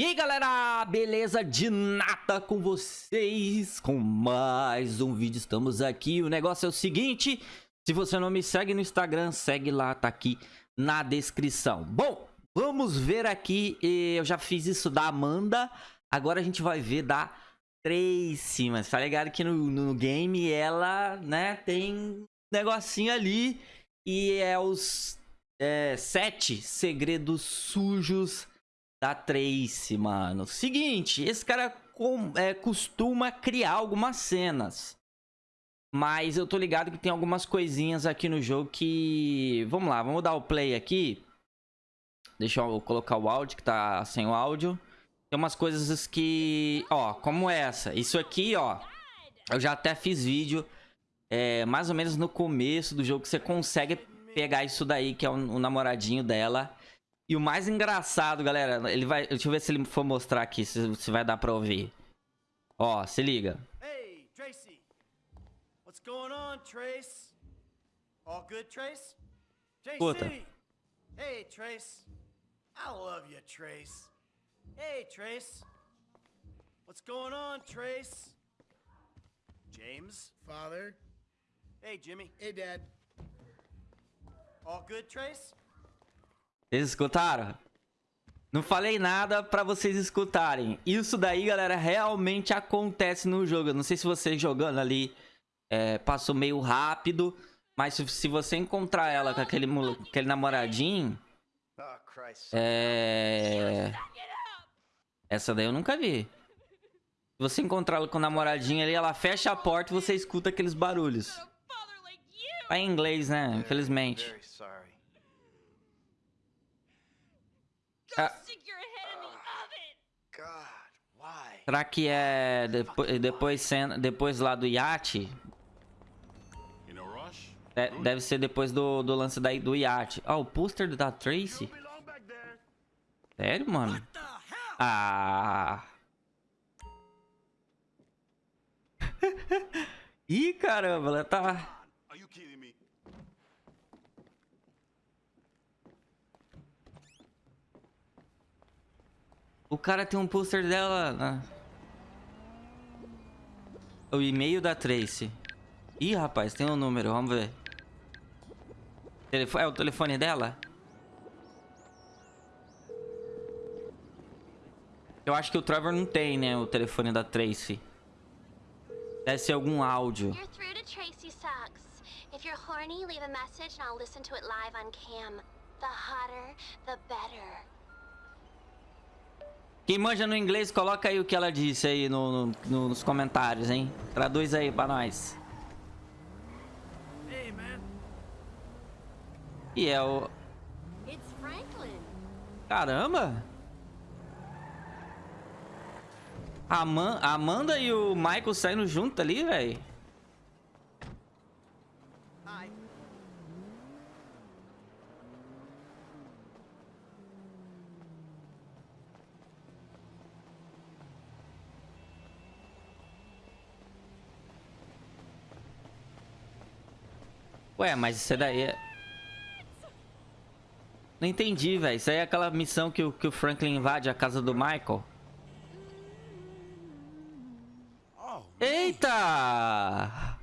E aí galera, beleza de nata com vocês, com mais um vídeo, estamos aqui, o negócio é o seguinte, se você não me segue no Instagram, segue lá, tá aqui na descrição. Bom, vamos ver aqui, eu já fiz isso da Amanda, agora a gente vai ver da Tracy, mas tá ligado que no, no game ela, né, tem negocinho ali e é os é, sete segredos sujos da Tracy, mano. Seguinte, esse cara com, é, costuma criar algumas cenas. Mas eu tô ligado que tem algumas coisinhas aqui no jogo que... Vamos lá, vamos dar o play aqui. Deixa eu colocar o áudio, que tá sem o áudio. Tem umas coisas que... Ó, como essa. Isso aqui, ó. Eu já até fiz vídeo. É, mais ou menos no começo do jogo, que você consegue pegar isso daí, que é o, o namoradinho dela. E o mais engraçado, galera, ele vai. Deixa eu ver se ele for mostrar aqui, se, se vai dar pra ouvir. Ó, se liga. Hey, Tracy. What's going on, Trace? All good, Trace? JC. Hey, Trace. I love you, Trace. Hey, Trace. What's going on, Trace? James? Father? Hey, Jimmy. Hey, Dad. All good, Trace? Vocês escutaram? Não falei nada pra vocês escutarem. Isso daí, galera, realmente acontece no jogo. Eu não sei se você jogando ali é, passou meio rápido. Mas se, você encontrar ela com aquele, aquele namoradinho... É... Essa daí eu nunca vi. Se você encontrar ela com o namoradinho ali, ela fecha a porta e você escuta aqueles barulhos. Tá em inglês, né? Infelizmente. Ah. Será que é depois, depois, cena, depois lá do iate? Deve ser depois do, do lance daí do iate. Ó, oh, o pôster da Tracy? Sério, mano? Ah... Ih, caramba, ela tá... O cara tem um pôster dela... Né? O e-mail da Tracy. Ih, rapaz, tem um número, vamos ver. É o telefone dela? Eu acho que o Trevor não tem, né, o telefone da Tracy. Deve ser algum áudio. You're through Tracy you're horny, live cam. Quem manja no inglês, coloca aí o que ela disse aí no, no, nos comentários, hein? Traduz aí pra nós. E é o... Caramba! A Amanda e o Michael saindo junto ali, velho. Ué, mas isso daí é... Não entendi, velho. Isso aí é aquela missão que o, que o Franklin invade a casa do Michael. Eita!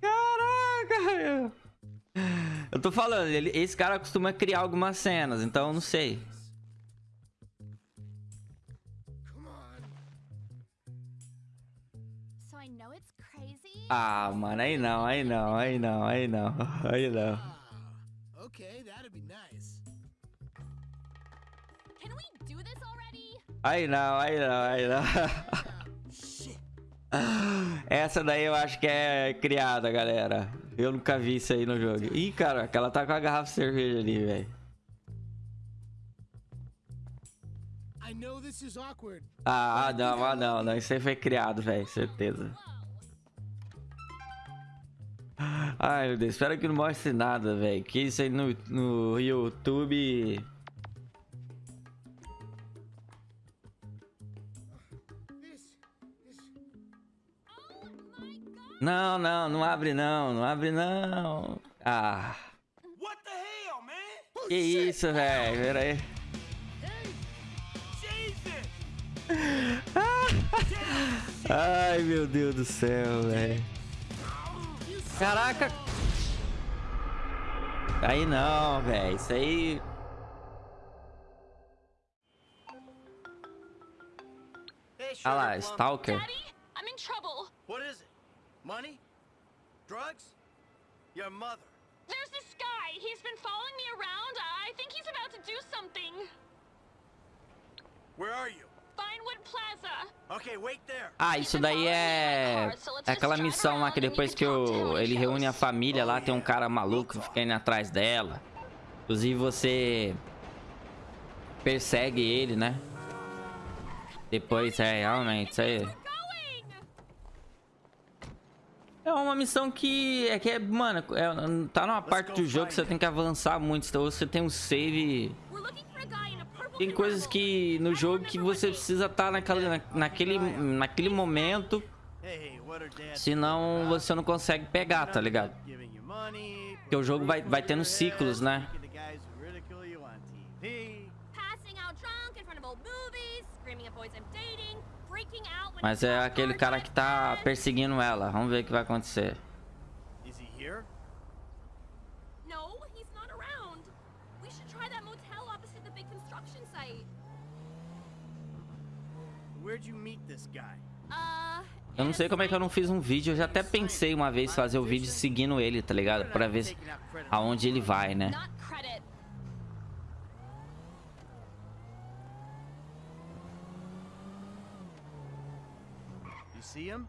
Caraca! Eu tô falando, ele, esse cara costuma criar algumas cenas, então eu não sei. Ah, mano, aí não, aí não, aí não, aí não, aí não. Aí não, aí não, aí não. Essa daí eu acho que é criada, galera. Eu nunca vi isso aí no jogo. Ih, cara, ela tá com a garrafa de cerveja ali, velho. Ah, não, ah, não, não. Isso aí foi criado, velho. Certeza. Ai, meu Deus. Espero que não mostre nada, velho. Que isso aí no, no YouTube... Não, não, não abre não, não abre não. Ah, que isso, velho. Pera aí. Ai, meu Deus do céu, velho. Caraca. Aí não, velho. Isso aí... Ah lá. Stalker. Daddy, I'm in trouble. What is it? Money? Drugs? Your mother. There's this guy. He's been following me around. I think he's about to do something. Where are you? Vinewood Plaza. Okay, wait there. Ah, isso daí é... É aquela missão lá que depois que o... ele reúne a família lá, tem um cara maluco que fica indo atrás dela. Inclusive você... Persegue ele, né? Depois, é, realmente, isso aí... É uma missão que é que é, mano, é- tá numa parte do jogo que você tem que avançar muito, então você tem um save, tem coisas que no jogo que você precisa estar naquela, naquele, naquele momento, Senão você não consegue pegar, tá ligado? Porque o jogo vai, vai tendo ciclos, né? Mas é aquele cara que tá perseguindo ela, vamos ver o que vai acontecer. Where'd you meet this guy? Eu não sei como é que eu não fiz um vídeo, eu já até pensei uma vez fazer o vídeo seguindo ele, tá ligado? Pra ver aonde ele vai, né? You see him?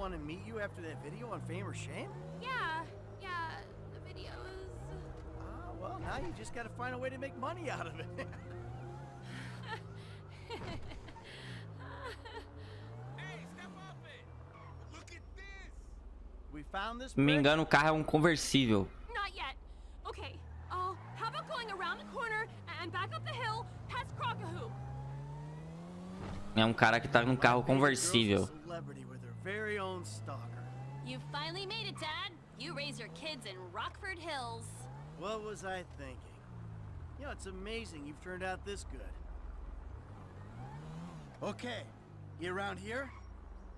Want to meet you after that video on Fame or Shame? Yeah, yeah, the videos. Ah, well, now you just got to find a way to make money out of it. Hey, step off it! Look at this! we found this. Se não me engano, o carro é um conversível. Not yet. Okay. Oh, how about going around the corner and back up the hill past Crockahoo? É um cara que tá num carro conversível. Celebrity very own stalker. You finally made it, Dad. You raise your kids in Rockford Hills. What was I thinking? You know, it's amazing you've turned out this good. Okay, you around here?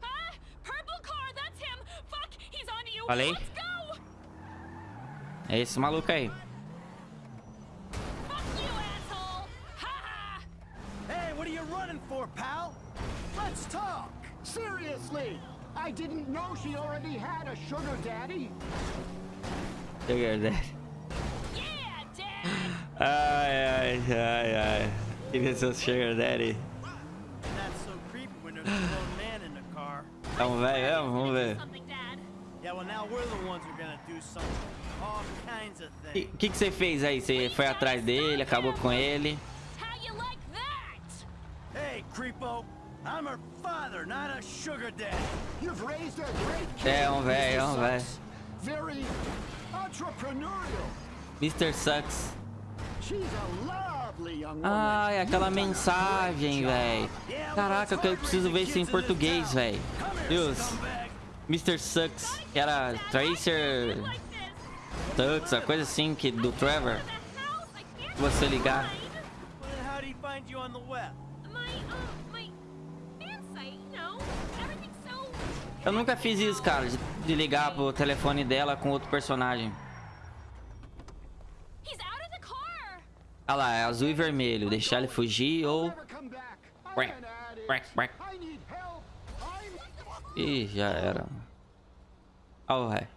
Ah! Purple car, that's him! Fuck, he's on to you! Falei? Let's go! É esse maluco aí. Fuck you, asshole! Ha ha! Hey, what are you running for, pal? Let's talk! Seriously! I didn't know she already had a sugar daddy. Sugar Daddy. Yeah, Dad! Ai, ai, ai, ai. Queria ser o Sugar Daddy. And that's so creepy when there's a grown man in the car. Então, velho, vamos Do ver. something, Dad. Yeah, well, now we're the ones who are gonna do something. All kinds of O things. que, que você fez aí? Você foi atrás dele, acabou com ele. How you like that? Hey, creepo! I'm her father, not a sugar daddy. You've raised a great kid. É um velho, é um Mr. velho. Very entrepreneurial. Mr. Sucks. She's a lovely young woman. Ai, aquela mensagem, velho. Caraca, eu preciso ver isso em português, velho. Deus. Mr. Sucks, que era Tracer. Sucks, a coisa assim que do Trevor. Você ligar. Eu nunca fiz isso, cara, de, de ligar pro telefone dela com outro personagem. Car! Ah lá, é azul e vermelho. Deixar ele fugir ou... Ih, já era. Ó o ré.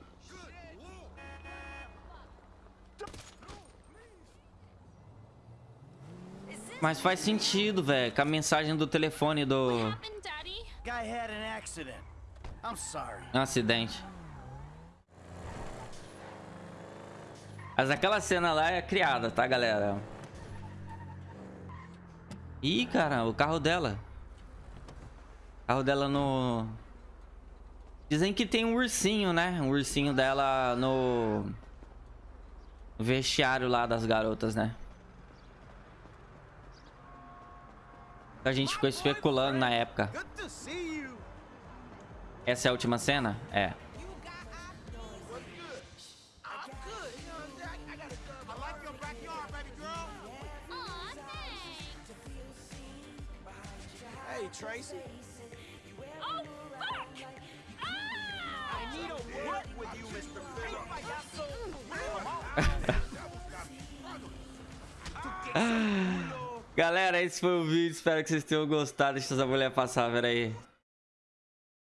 Mas faz sentido, velho, com a mensagem do telefone do... Um acidente. Mas aquela cena lá é criada, tá, galera? Ih, cara, o carro dela. O carro dela no... Dizem que tem um ursinho, né? Um ursinho dela no... O vestiário lá das garotas, né? A gente ficou especulando na época. Essa é a última cena? É. Tracy. Oh, fuck! Ah! I need a word with you, Mr. Phillips. Galera, esse foi o vídeo. Espero que vocês tenham gostado. Deixa essa mulher passar, pera aí.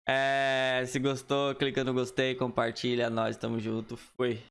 É, se gostou, clica no gostei, compartilha. Nós tamo junto. Fui.